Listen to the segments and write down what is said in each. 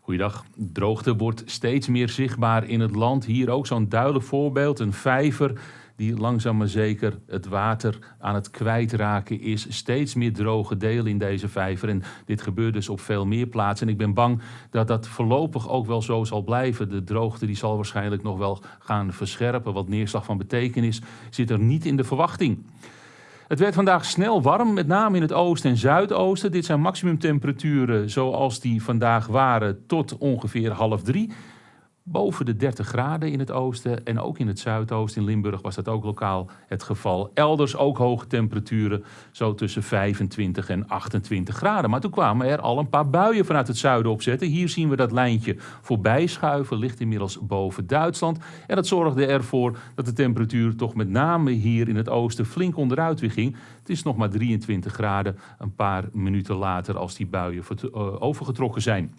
Goeiedag. Droogte wordt steeds meer zichtbaar in het land. Hier ook zo'n duidelijk voorbeeld, een vijver die langzaam maar zeker het water aan het kwijtraken is. Steeds meer droge delen in deze vijver. En dit gebeurt dus op veel meer plaatsen. En ik ben bang dat dat voorlopig ook wel zo zal blijven. De droogte die zal waarschijnlijk nog wel gaan verscherpen. Wat neerslag van betekenis zit er niet in de verwachting. Het werd vandaag snel warm, met name in het oosten en zuidoosten. Dit zijn maximumtemperaturen zoals die vandaag waren tot ongeveer half drie boven de 30 graden in het oosten en ook in het zuidoosten. In Limburg was dat ook lokaal het geval. Elders ook hoge temperaturen, zo tussen 25 en 28 graden. Maar toen kwamen er al een paar buien vanuit het zuiden opzetten. Hier zien we dat lijntje voorbij schuiven, ligt inmiddels boven Duitsland. En dat zorgde ervoor dat de temperatuur toch met name hier in het oosten flink onderuit weer ging. Het is nog maar 23 graden een paar minuten later als die buien eh, overgetrokken zijn.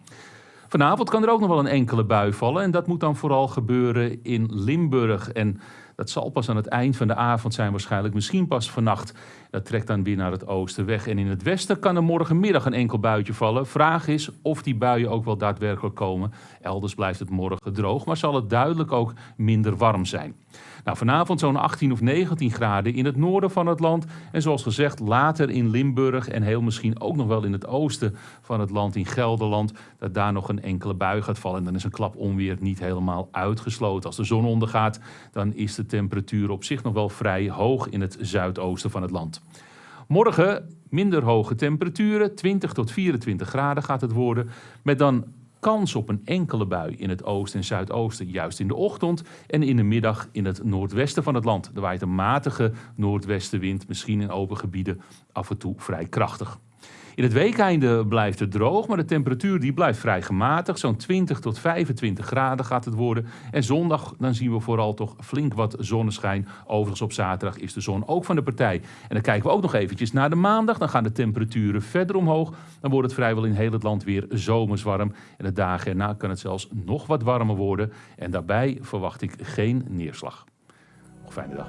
Vanavond kan er ook nog wel een enkele bui vallen. En dat moet dan vooral gebeuren in Limburg. En dat zal pas aan het eind van de avond zijn, waarschijnlijk misschien pas vannacht. Dat trekt dan weer naar het oosten weg. En in het westen kan er morgenmiddag een enkel buitje vallen. Vraag is of die buien ook wel daadwerkelijk komen. Elders blijft het morgen droog, maar zal het duidelijk ook minder warm zijn. Nou, vanavond zo'n 18 of 19 graden in het noorden van het land. En zoals gezegd, later in Limburg en heel misschien ook nog wel in het oosten van het land, in Gelderland, dat daar nog een enkele bui gaat vallen. En dan is een klap onweer niet helemaal uitgesloten. Als de zon ondergaat, dan is de temperatuur op zich nog wel vrij hoog in het zuidoosten van het land. Morgen minder hoge temperaturen, 20 tot 24 graden gaat het worden, met dan kans op een enkele bui in het oosten en zuidoosten, juist in de ochtend en in de middag in het noordwesten van het land. Er waait een matige noordwestenwind, misschien in open gebieden af en toe vrij krachtig. In het weekeinde blijft het droog, maar de temperatuur die blijft vrij gematigd. Zo'n 20 tot 25 graden gaat het worden. En zondag dan zien we vooral toch flink wat zonneschijn. Overigens op zaterdag is de zon ook van de partij. En dan kijken we ook nog eventjes naar de maandag. Dan gaan de temperaturen verder omhoog. Dan wordt het vrijwel in heel het land weer zomers warm. En de dagen erna kan het zelfs nog wat warmer worden. En daarbij verwacht ik geen neerslag. Nog fijne dag.